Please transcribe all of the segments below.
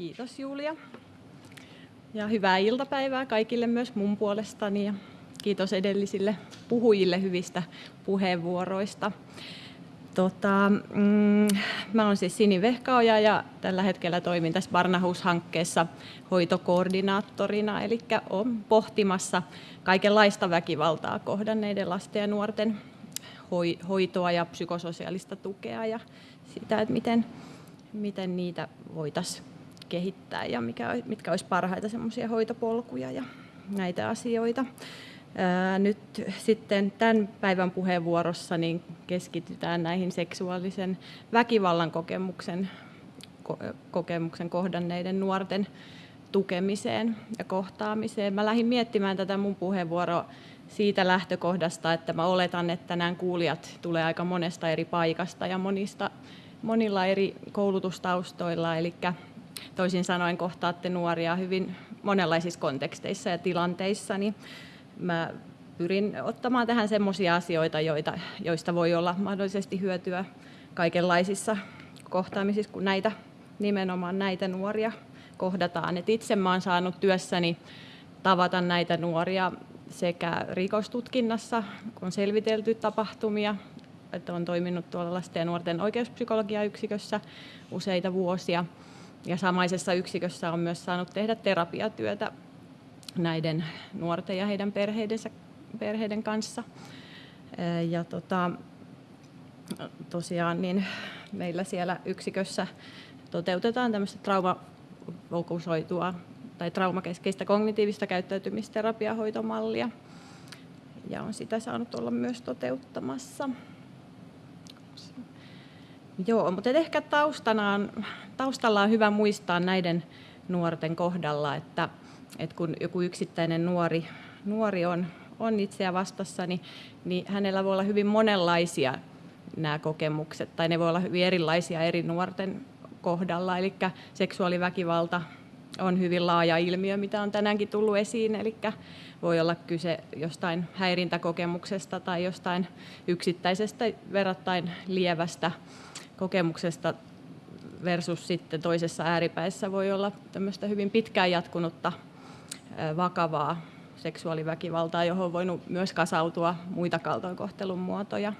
Kiitos Julia. Ja hyvää iltapäivää kaikille myös mun puolestani ja kiitos edellisille puhujille hyvistä puheenvuoroista. Tota, mm, mä olen siis Sini Vehkaoja ja tällä hetkellä toimin tässä Barnahus-hankkeessa hoitokoordinaattorina, eli olen pohtimassa kaikenlaista väkivaltaa kohdanneiden lasten ja nuorten hoitoa ja psykososiaalista tukea ja sitä, että miten, miten niitä voitaisiin kehittää ja mikä, mitkä olisi parhaita semmoisia hoitopolkuja ja näitä asioita. Nyt sitten tämän päivän puheenvuorossa niin keskitytään näihin seksuaalisen väkivallan kokemuksen, kokemuksen kohdanneiden nuorten tukemiseen ja kohtaamiseen. Mä lähdin miettimään tätä mun puheenvuoroa siitä lähtökohdasta, että mä oletan, että nämä kuulijat tulee aika monesta eri paikasta ja monista, monilla eri koulutustaustoilla, eli toisin sanoen kohtaatte nuoria hyvin monenlaisissa konteksteissa ja tilanteissa, niin mä pyrin ottamaan tähän semmoisia asioita, joita, joista voi olla mahdollisesti hyötyä kaikenlaisissa kohtaamisissa, kun näitä, nimenomaan näitä nuoria kohdataan. Et itse mä olen saanut työssäni tavata näitä nuoria sekä rikostutkinnassa, kun on selvitelty tapahtumia, että on toiminut tuolla lasten ja nuorten oikeuspsykologiayksikössä useita vuosia. Ja samaisessa yksikössä on myös saanut tehdä terapiatyötä näiden nuorten ja heidän perheidensä, perheiden kanssa. Ja tota, tosiaan niin meillä siellä yksikössä toteutetaan tämmöistä traumafokusoitua tai traumakeskeistä kognitiivista käyttäytymisterapiahoitomallia. Ja on sitä saanut olla myös toteuttamassa. Joo, mutta ehkä taustana on, taustalla on hyvä muistaa näiden nuorten kohdalla, että että kun joku yksittäinen nuori, nuori on, on itseä vastassa, niin, niin hänellä voi olla hyvin monenlaisia nämä kokemukset, tai ne voi olla hyvin erilaisia eri nuorten kohdalla. Eli seksuaaliväkivalta on hyvin laaja ilmiö, mitä on tänäänkin tullut esiin, eli voi olla kyse jostain häirintäkokemuksesta tai jostain yksittäisestä verrattain lievästä kokemuksesta versus sitten toisessa ääripäissä voi olla tämmöistä hyvin pitkään jatkunutta vakavaa seksuaaliväkivaltaa, johon on voinut myös kasautua muita kaltoinkohtelun muotoja.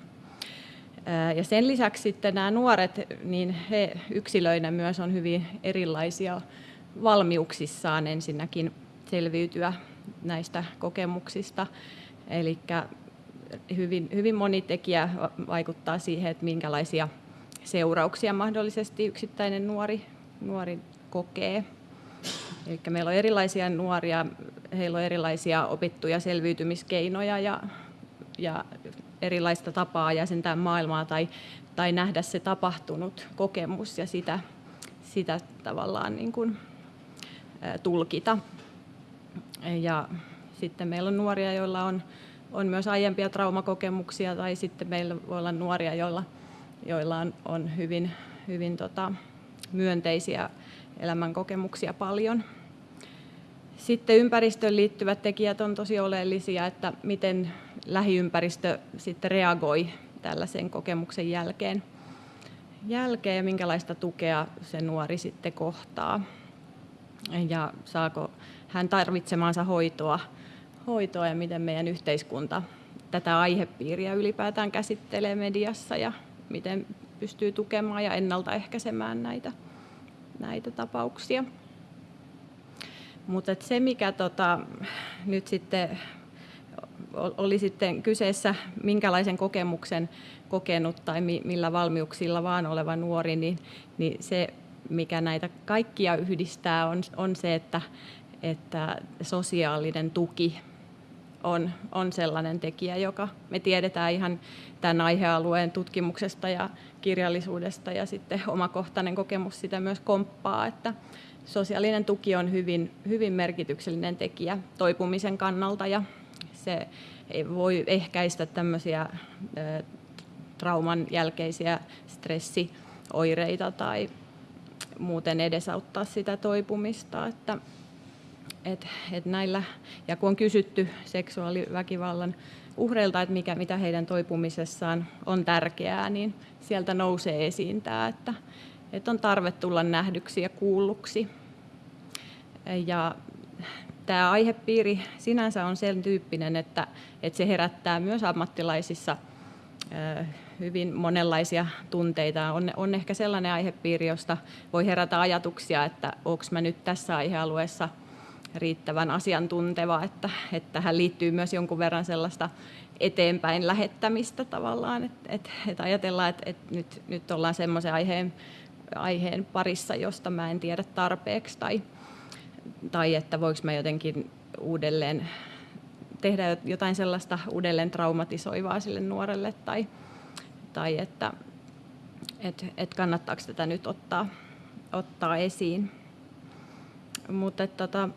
Ja sen lisäksi sitten nämä nuoret, niin he yksilöinä myös on hyvin erilaisia valmiuksissaan ensinnäkin selviytyä näistä kokemuksista. Eli hyvin, hyvin moni tekijä vaikuttaa siihen, että minkälaisia seurauksia mahdollisesti yksittäinen nuori, nuori kokee Eli meillä on erilaisia nuoria, heillä on erilaisia opittuja selviytymiskeinoja ja, ja erilaista tapaa jäsentää maailmaa tai, tai nähdä se tapahtunut kokemus ja sitä, sitä tavallaan niin kuin, tulkita. Ja sitten meillä on nuoria, joilla on, on myös aiempia traumakokemuksia tai sitten meillä voi olla nuoria, joilla, joilla on, on hyvin, hyvin tota, myönteisiä elämänkokemuksia paljon. Sitten ympäristöön liittyvät tekijät on tosi oleellisia, että miten lähiympäristö sitten reagoi tällaisen kokemuksen jälkeen, jälkeen ja minkälaista tukea se nuori sitten kohtaa. Ja saako hän tarvitsemaansa hoitoa, hoitoa ja miten meidän yhteiskunta tätä aihepiiriä ylipäätään käsittelee mediassa ja miten pystyy tukemaan ja ennaltaehkäisemään näitä näitä tapauksia. Mutta se, mikä tota, nyt sitten oli sitten kyseessä minkälaisen kokemuksen kokenut tai millä valmiuksilla vaan oleva nuori, niin, niin se, mikä näitä kaikkia yhdistää, on, on se, että, että sosiaalinen tuki on, on sellainen tekijä, joka me tiedetään ihan tämän aihealueen tutkimuksesta ja kirjallisuudesta ja sitten omakohtainen kokemus sitä myös komppaa, että sosiaalinen tuki on hyvin, hyvin merkityksellinen tekijä toipumisen kannalta ja se voi ehkäistä tämmöisiä trauman jälkeisiä stressioireita tai muuten edesauttaa sitä toipumista. Että, et, et näillä, ja kun on kysytty seksuaaliväkivallan uhreilta, että mikä, mitä heidän toipumisessaan on tärkeää, niin sieltä nousee esiin tämä, että, että on tarve tulla nähdyksi ja kuulluksi Ja tämä aihepiiri sinänsä on sen tyyppinen, että, että se herättää myös ammattilaisissa hyvin monenlaisia tunteita. On, on ehkä sellainen aihepiiri, josta voi herätä ajatuksia, että onko mä nyt tässä aihealueessa riittävän asiantunteva, että, että tähän liittyy myös jonkun verran sellaista eteenpäin lähettämistä tavallaan, että, että, että ajatellaan, että, että nyt, nyt ollaan semmoisen aiheen, aiheen parissa, josta mä en tiedä tarpeeksi tai, tai että voiko mä jotenkin uudelleen tehdä jotain sellaista uudelleen traumatisoivaa sille nuorelle tai, tai että et, et kannattaako tätä nyt ottaa, ottaa esiin. Mutta tota,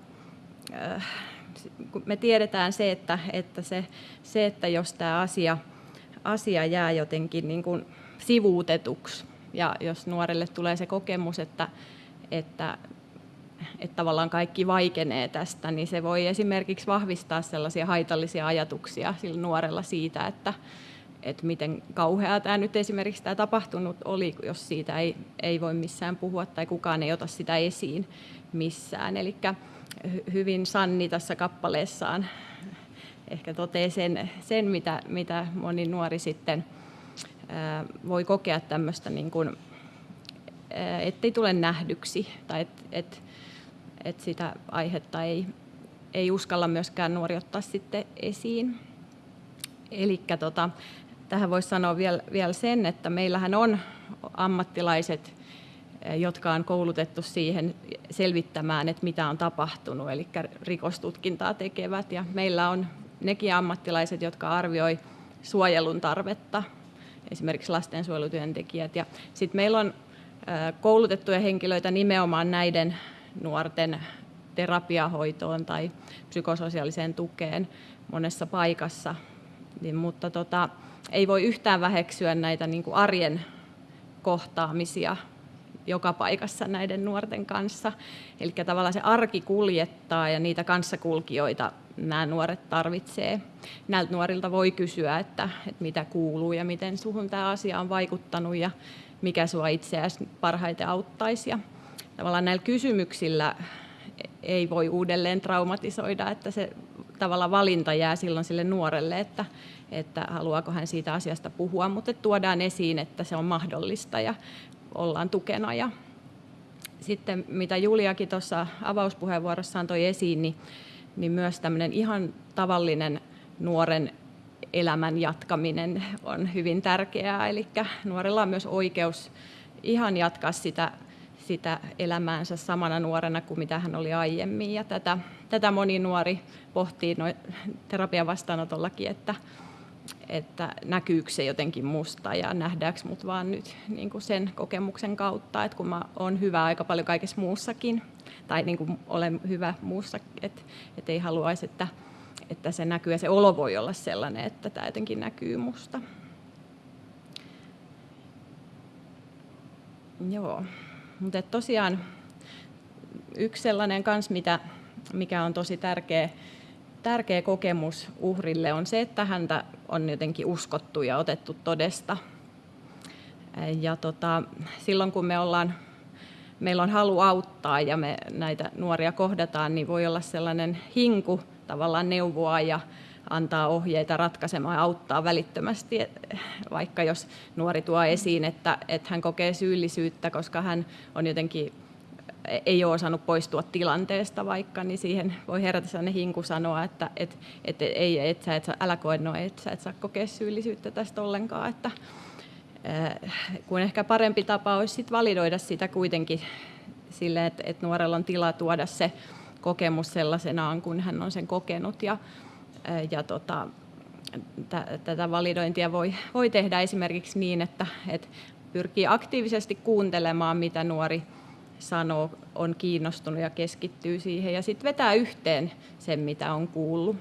me tiedetään se, että, että, se, se, että jos tämä asia, asia jää jotenkin niin kuin sivuutetuksi ja jos nuorelle tulee se kokemus, että, että että tavallaan kaikki vaikenee tästä, niin se voi esimerkiksi vahvistaa sellaisia haitallisia ajatuksia sillä nuorella siitä, että, että miten kauheaa tämä nyt esimerkiksi tämä tapahtunut oli, jos siitä ei, ei voi missään puhua tai kukaan ei ota sitä esiin missään. Eli hyvin Sanni tässä kappaleessaan ehkä toteaa sen, sen mitä, mitä moni nuori sitten voi kokea tämmöistä, niin kuin, ettei tule nähdyksi tai että et, et sitä aihetta ei, ei uskalla myöskään nuori ottaa sitten esiin. Eli tota, tähän voisi sanoa vielä, vielä sen, että meillähän on ammattilaiset, eh, jotka on koulutettu siihen selvittämään, että mitä on tapahtunut, eli rikostutkintaa tekevät. Ja meillä on nekin ammattilaiset, jotka arvioi suojelun tarvetta, esimerkiksi lastensuojelutyöntekijät. Ja sitten meillä on eh, koulutettuja henkilöitä nimenomaan näiden nuorten terapiahoitoon tai psykososiaaliseen tukeen monessa paikassa. Niin, mutta tota, ei voi yhtään väheksyä näitä niin kuin arjen kohtaamisia joka paikassa näiden nuorten kanssa. Eli tavallaan se arki kuljettaa ja niitä kanssakulkijoita nämä nuoret tarvitsee. Näiltä nuorilta voi kysyä, että, että mitä kuuluu ja miten suhun tämä asia on vaikuttanut ja mikä sinua itseäsi parhaiten auttaisi. Ja tavallaan näillä kysymyksillä ei voi uudelleen traumatisoida, että se tavalla valinta jää silloin sille nuorelle, että, että haluaako hän siitä asiasta puhua, mutta tuodaan esiin, että se on mahdollista ja ollaan tukena. Ja sitten mitä Juliakin tuossa avauspuheenvuorossaan toi esiin, niin, niin myös tämmöinen ihan tavallinen nuoren elämän jatkaminen on hyvin tärkeää. Eli nuorella on myös oikeus ihan jatkaa sitä sitä elämäänsä samana nuorena kuin mitä hän oli aiemmin. Ja tätä, tätä moni nuori pohtii terapian vastaanotollakin, että, että näkyykö se jotenkin musta ja nähdäänkö mut vaan nyt niin kuin sen kokemuksen kautta, että kun mä oon hyvä aika paljon kaikessa muussakin, tai niin kuin olen hyvä muussa, että, että ei haluaisi, että, että se näkyy ja se olo voi olla sellainen, että tämä jotenkin näkyy musta. Joo. Mutta tosiaan yksi sellainen kans, mitä, mikä on tosi tärkeä, tärkeä kokemus uhrille, on se, että häntä on jotenkin uskottu ja otettu todesta. Ja tota, silloin kun me ollaan, meillä on halu auttaa ja me näitä nuoria kohdataan, niin voi olla sellainen hinku tavallaan neuvoa ja antaa ohjeita ratkaisemaan ja auttaa välittömästi, vaikka jos nuori tuo esiin, että, että hän kokee syyllisyyttä, koska hän on jotenkin ei ole osannut poistua tilanteesta vaikka, niin siihen voi herätä sellainen hinku sanoa, että et, et, ei, et, sä, et, älä koe no, et sä et saa kokea syyllisyyttä tästä ollenkaan. Että, äh, kun ehkä parempi tapa olisi sit validoida sitä kuitenkin sille, että, että nuorella on tila tuoda se kokemus sellaisenaan, kun hän on sen kokenut. Ja, ja tota, tätä validointia voi, voi tehdä esimerkiksi niin, että, että pyrkii aktiivisesti kuuntelemaan, mitä nuori sanoo, on kiinnostunut ja keskittyy siihen ja sitten vetää yhteen sen, mitä on kuullut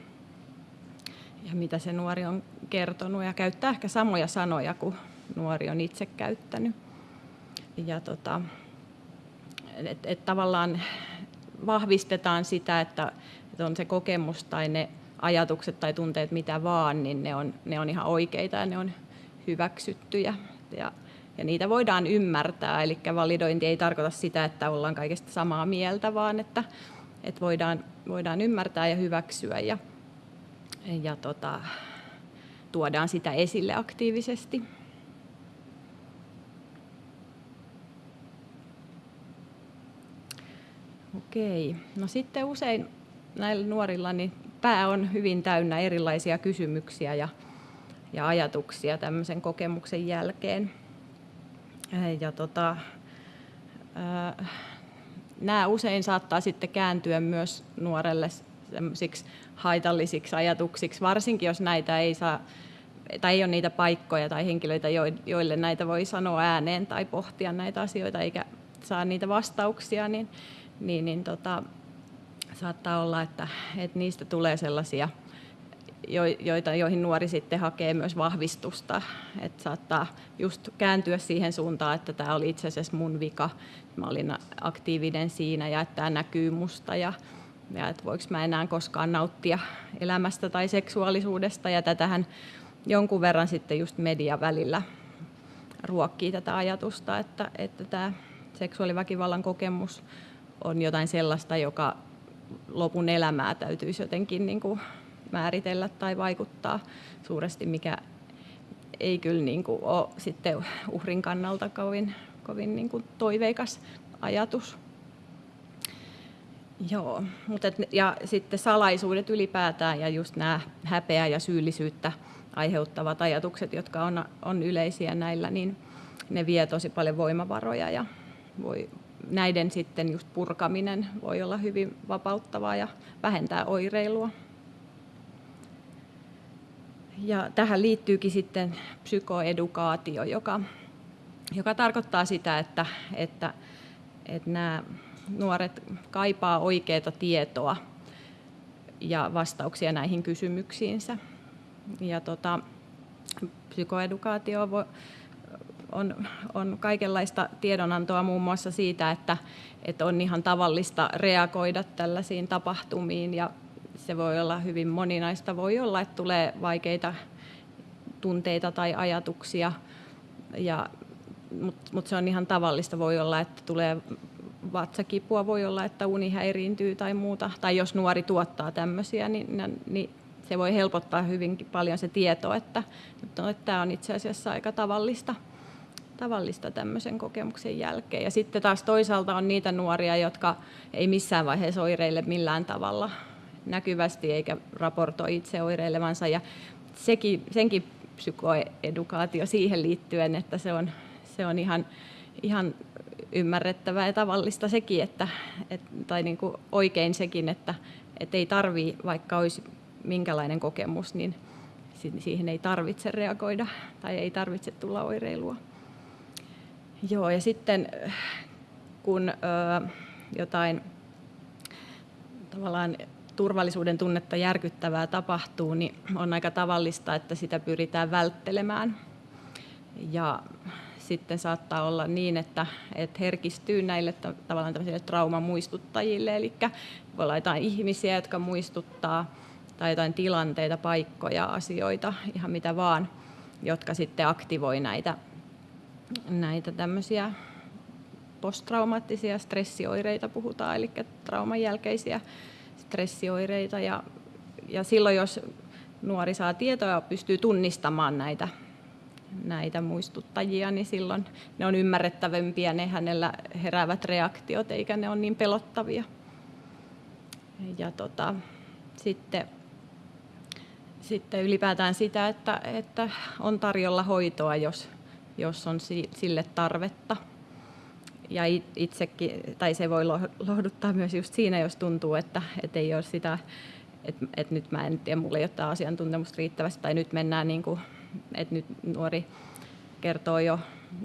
ja mitä se nuori on kertonut ja käyttää ehkä samoja sanoja kuin nuori on itse käyttänyt. Ja tota, et, et tavallaan vahvistetaan sitä, että, että on se kokemus tai ne ajatukset tai tunteet mitä vaan, niin ne on, ne on ihan oikeita ja ne on hyväksyttyjä. Ja, ja niitä voidaan ymmärtää, eli validointi ei tarkoita sitä, että ollaan kaikesta samaa mieltä, vaan että, että voidaan, voidaan ymmärtää ja hyväksyä ja, ja tota, tuodaan sitä esille aktiivisesti. Okei. No sitten usein näillä nuorilla niin pää on hyvin täynnä erilaisia kysymyksiä ja, ja ajatuksia tämmöisen kokemuksen jälkeen. Ja tota, nämä usein saattaa sitten kääntyä myös nuorelle haitallisiksi ajatuksiksi, varsinkin jos näitä ei saa tai ei ole niitä paikkoja tai henkilöitä, joille näitä voi sanoa ääneen tai pohtia näitä asioita eikä saa niitä vastauksia, niin, niin, niin tota, saattaa olla, että, että niistä tulee sellaisia, joita, joihin nuori sitten hakee myös vahvistusta. Että saattaa just kääntyä siihen suuntaan, että tämä oli itse asiassa mun vika, mä olin aktiivinen siinä ja että tämä näkyy musta ja, ja että voiko mä enää koskaan nauttia elämästä tai seksuaalisuudesta. Ja tätähän jonkun verran sitten just media välillä ruokkii tätä ajatusta, että, että tämä seksuaaliväkivallan kokemus on jotain sellaista, joka lopun elämää täytyisi jotenkin niin kuin määritellä tai vaikuttaa suuresti, mikä ei kyllä niin kuin ole sitten uhrin kannalta kovin, kovin niin kuin toiveikas ajatus. Joo, mutta et, ja sitten salaisuudet ylipäätään ja just nämä häpeä ja syyllisyyttä aiheuttavat ajatukset, jotka on, on yleisiä näillä, niin ne vie tosi paljon voimavaroja ja voi, näiden sitten just purkaminen voi olla hyvin vapauttavaa ja vähentää oireilua. Ja tähän liittyykin sitten psykoedukaatio, joka, joka tarkoittaa sitä, että, että, että nämä nuoret kaipaa oikeaa tietoa ja vastauksia näihin kysymyksiinsä. Ja tota, psykoedukaatio voi, on, on kaikenlaista tiedonantoa muun muassa siitä, että, että on ihan tavallista reagoida tällaisiin tapahtumiin ja se voi olla hyvin moninaista. Voi olla, että tulee vaikeita tunteita tai ajatuksia, ja, mutta mut se on ihan tavallista. Voi olla, että tulee vatsakipua, voi olla, että uni häiriintyy tai muuta. Tai jos nuori tuottaa tämmöisiä, niin, niin se voi helpottaa hyvinkin paljon se tieto, että, että tämä on itse asiassa aika tavallista tavallista tämmöisen kokemuksen jälkeen. Ja sitten taas toisaalta on niitä nuoria, jotka ei missään vaiheessa oireille millään tavalla näkyvästi eikä raportoi itse oireilevansa. Ja sekin, senkin psykoedukaatio siihen liittyen, että se on, se on ihan, ihan ymmärrettävää ja tavallista sekin, että, et, tai niin kuin oikein sekin, että et ei tarvii, vaikka olisi minkälainen kokemus, niin siihen ei tarvitse reagoida tai ei tarvitse tulla oireilua. Joo, ja sitten kun ö, jotain tavallaan turvallisuuden tunnetta järkyttävää tapahtuu, niin on aika tavallista, että sitä pyritään välttelemään. Ja sitten saattaa olla niin, että, että herkistyy näille tavallaan trauman muistuttajille, eli voi olla jotain ihmisiä, jotka muistuttaa, tai jotain tilanteita, paikkoja, asioita, ihan mitä vaan, jotka sitten aktivoi näitä näitä tämmöisiä posttraumaattisia stressioireita puhutaan, eli trauman jälkeisiä stressioireita. Ja, ja silloin, jos nuori saa tietoa ja pystyy tunnistamaan näitä, näitä muistuttajia, niin silloin ne on ymmärrettävämpiä ne hänellä heräävät reaktiot, eikä ne ole niin pelottavia. Ja tota, sitten, sitten ylipäätään sitä, että, että on tarjolla hoitoa, jos, jos on sille tarvetta. Ja itsekin, tai se voi lohduttaa myös just siinä, jos tuntuu, että, että ei ole sitä, että, että nyt mä en tiedä, mulla ei ole tämä asiantuntemusta riittävästi, tai nyt mennään, niin kuin, että nyt nuori kertoo jo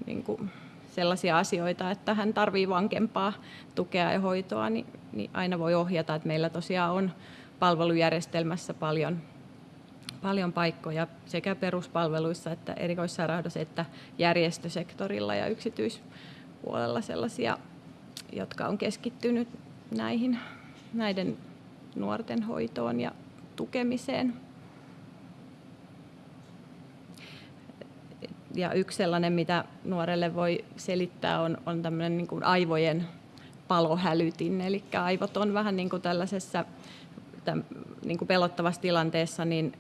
niin kuin sellaisia asioita, että hän tarvii vankempaa tukea ja hoitoa, niin, niin aina voi ohjata, että meillä tosiaan on palvelujärjestelmässä paljon paljon paikkoja sekä peruspalveluissa että erikoissairaanhoidossa että järjestösektorilla ja yksityispuolella sellaisia, jotka on keskittynyt näihin, näiden nuorten hoitoon ja tukemiseen. Ja yksi sellainen, mitä nuorelle voi selittää, on, on tämmöinen niin kuin aivojen palohälytin, eli aivot on vähän niin kuin tällaisessa niin kuin pelottavassa tilanteessa, niin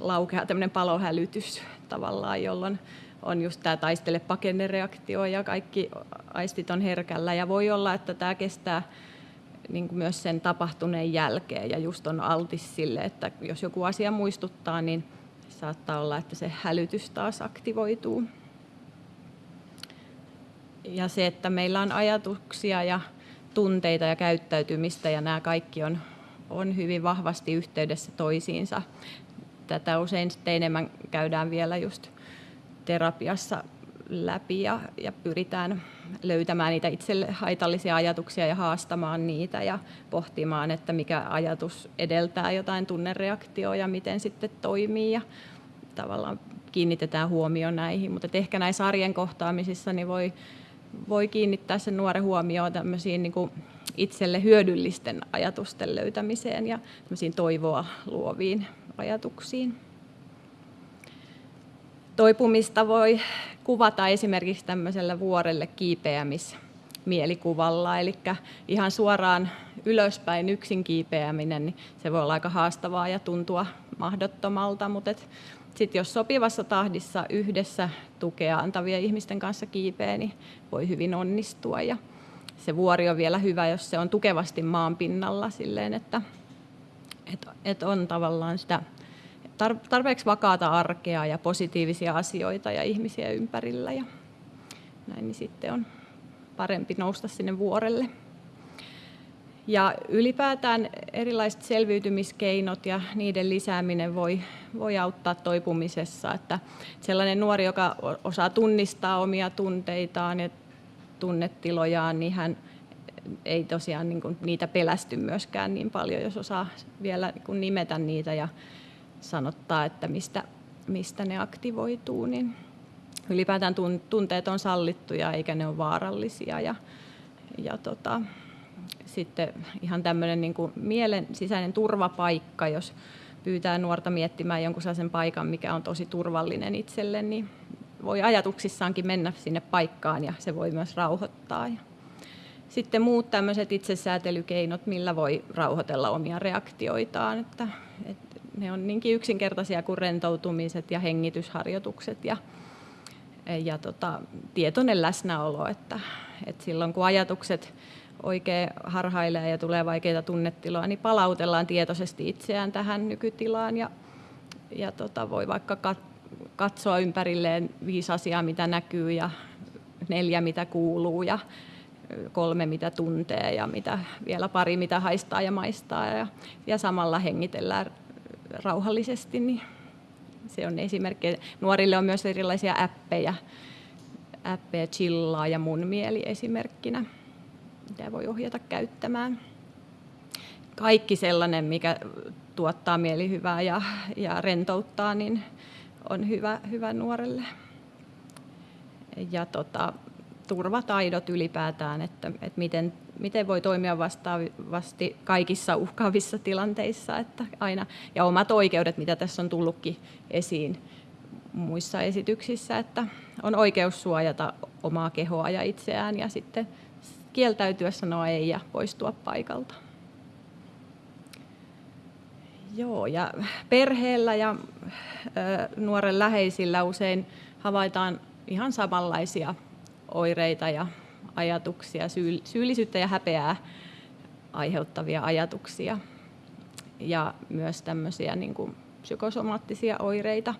laukeaa tämmöinen palohälytys tavallaan, jolloin on just tämä taistele pakennereaktio ja kaikki aistit on herkällä ja voi olla, että tämä kestää niin kuin myös sen tapahtuneen jälkeen ja just on altis sille, että jos joku asia muistuttaa, niin saattaa olla, että se hälytys taas aktivoituu. Ja se, että meillä on ajatuksia ja tunteita ja käyttäytymistä ja nämä kaikki on, on hyvin vahvasti yhteydessä toisiinsa. Tätä usein sitten enemmän käydään vielä just terapiassa läpi ja, ja pyritään löytämään niitä itselle haitallisia ajatuksia ja haastamaan niitä ja pohtimaan, että mikä ajatus edeltää jotain tunnereaktioa ja miten sitten toimii ja tavallaan kiinnitetään huomio näihin. Mutta ehkä näissä arjen kohtaamisissa niin voi, voi kiinnittää sen nuoren huomioon tämmöisiin niin itselle hyödyllisten ajatusten löytämiseen ja toivoa luoviin ajatuksiin. Toipumista voi kuvata esimerkiksi tämmöisellä vuorelle kiipeämismielikuvalla, eli ihan suoraan ylöspäin yksin kiipeäminen, niin se voi olla aika haastavaa ja tuntua mahdottomalta, mutta sitten jos sopivassa tahdissa yhdessä tukea antavien ihmisten kanssa kiipeä, niin voi hyvin onnistua. Ja se vuori on vielä hyvä, jos se on tukevasti maan pinnalla silleen, että, että, että on tavallaan sitä tarpeeksi vakaata arkea ja positiivisia asioita ja ihmisiä ympärillä. Ja näin niin sitten on parempi nousta sinne vuorelle. Ja ylipäätään erilaiset selviytymiskeinot ja niiden lisääminen voi, voi auttaa toipumisessa. Että sellainen nuori, joka osaa tunnistaa omia tunteitaan ja tunnetilojaan, niin hän ei tosiaan niin kuin niitä pelästy myöskään niin paljon, jos osaa vielä niin nimetä niitä ja sanottaa, että mistä, mistä ne aktivoituu, niin ylipäätään tunteet on sallittuja eikä ne ole vaarallisia. Ja, ja tota, sitten ihan tämmöinen niin kuin mielen sisäinen turvapaikka, jos pyytää nuorta miettimään jonkun sellaisen paikan, mikä on tosi turvallinen itselle, niin voi ajatuksissaankin mennä sinne paikkaan ja se voi myös rauhoittaa. Sitten muut tämmöiset itsesäätelykeinot, millä voi rauhoitella omia reaktioitaan. Että, että ne on niinkin yksinkertaisia kuin rentoutumiset ja hengitysharjoitukset ja, ja tota, tietoinen läsnäolo, että, että silloin kun ajatukset oikein harhailee ja tulee vaikeita tunnetiloja, niin palautellaan tietoisesti itseään tähän nykytilaan ja, ja tota, voi vaikka katsoa ympärilleen viisi asiaa, mitä näkyy ja neljä, mitä kuuluu ja kolme, mitä tuntee ja mitä, vielä pari, mitä haistaa ja maistaa ja, ja samalla hengitellään rauhallisesti, niin se on esimerkki. Nuorille on myös erilaisia appeja, appeja chillaa ja mun mieli esimerkkinä, mitä voi ohjata käyttämään. Kaikki sellainen, mikä tuottaa mielihyvää ja, ja rentouttaa, niin on hyvä, hyvä nuorelle. Ja tota, turvataidot ylipäätään, että, että miten, miten voi toimia vastaavasti kaikissa uhkaavissa tilanteissa. Että aina, ja omat oikeudet, mitä tässä on tullutkin esiin muissa esityksissä, että on oikeus suojata omaa kehoa ja itseään ja sitten kieltäytyä sanoa ei ja poistua paikalta. Joo, ja perheellä ja nuoren läheisillä usein havaitaan ihan samanlaisia oireita ja ajatuksia, syyllisyyttä ja häpeää aiheuttavia ajatuksia ja myös tämmöisiä niin kuin psykosomaattisia oireita.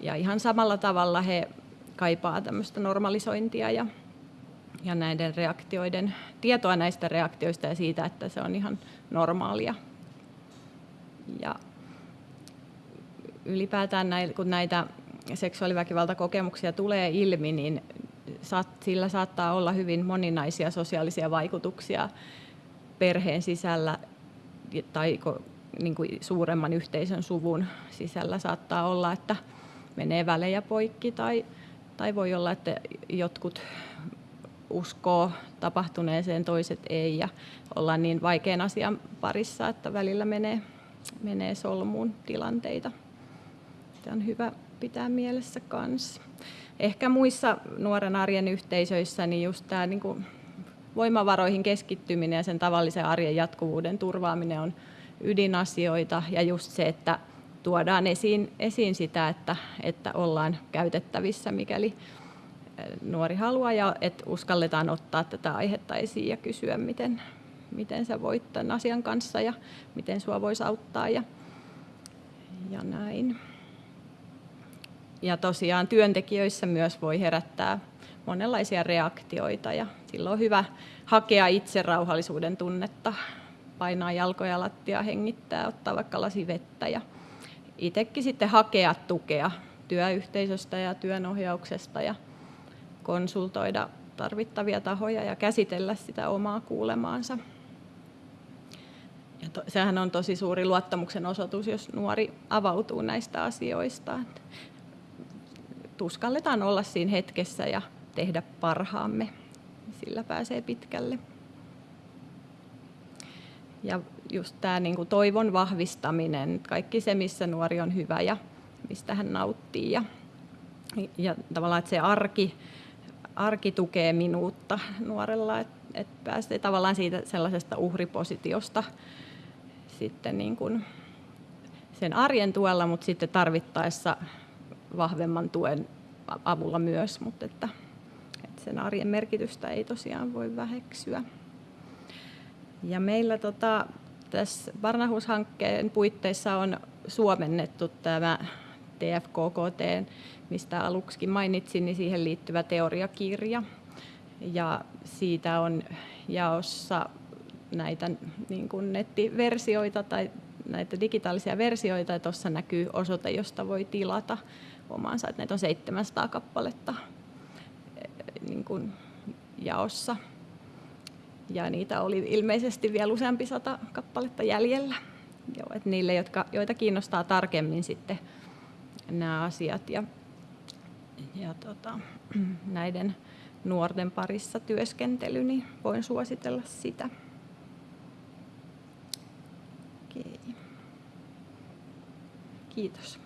Ja ihan samalla tavalla he kaipaa tämmöistä normalisointia ja, ja näiden reaktioiden, tietoa näistä reaktioista ja siitä, että se on ihan normaalia. Ja ylipäätään näin, kun näitä seksuaaliväkivaltakokemuksia tulee ilmi, niin sillä saattaa olla hyvin moninaisia sosiaalisia vaikutuksia perheen sisällä tai niin kuin suuremman yhteisön suvun sisällä saattaa olla, että menee välejä poikki tai, tai voi olla, että jotkut uskoo tapahtuneeseen, toiset ei ja ollaan niin vaikean asian parissa, että välillä menee, menee solmuun tilanteita. Tämä on hyvä pitää mielessä kanssa ehkä muissa nuoren arjen yhteisöissä niin just tämä niin kuin voimavaroihin keskittyminen ja sen tavallisen arjen jatkuvuuden turvaaminen on ydinasioita ja just se, että tuodaan esiin, esiin sitä, että, että ollaan käytettävissä, mikäli nuori haluaa ja että uskalletaan ottaa tätä aihetta esiin ja kysyä, miten, miten sä voit tämän asian kanssa ja miten sua voisi auttaa ja, ja näin. Ja tosiaan työntekijöissä myös voi herättää monenlaisia reaktioita ja silloin on hyvä hakea itse rauhallisuuden tunnetta, painaa jalkoja lattia, hengittää, ottaa vaikka lasi vettä ja itsekin sitten hakea tukea työyhteisöstä ja työnohjauksesta ja konsultoida tarvittavia tahoja ja käsitellä sitä omaa kuulemaansa. Ja to, sehän on tosi suuri luottamuksen osoitus, jos nuori avautuu näistä asioista. Tuskalletaan olla siinä hetkessä ja tehdä parhaamme. Sillä pääsee pitkälle. Ja just tämä niin kuin toivon vahvistaminen, kaikki se, missä nuori on hyvä ja mistä hän nauttii. Ja, ja tavallaan, että se arki, arki tukee minuutta nuorella, että, että pääsee tavallaan siitä sellaisesta uhripositiosta sitten niin kuin sen arjen tuella, mutta sitten tarvittaessa vahvemman tuen avulla myös, mutta että, että sen arjen merkitystä ei tosiaan voi väheksyä. Ja meillä tota, tässä Barnahus-hankkeen puitteissa on suomennettu tämä TFKKT, mistä aluksi mainitsin, niin siihen liittyvä teoriakirja. Ja siitä on jaossa näitä niin kuin nettiversioita tai näitä digitaalisia versioita, ja tuossa näkyy osoite, josta voi tilata omansa. Että näitä on 700 kappaletta eh, niin kuin jaossa. Ja niitä oli ilmeisesti vielä useampi sata kappaletta jäljellä. Joo, että niille, jotka, joita kiinnostaa tarkemmin sitten nämä asiat ja, ja tota, näiden nuorten parissa työskentely, niin voin suositella sitä. Okei. Kiitos.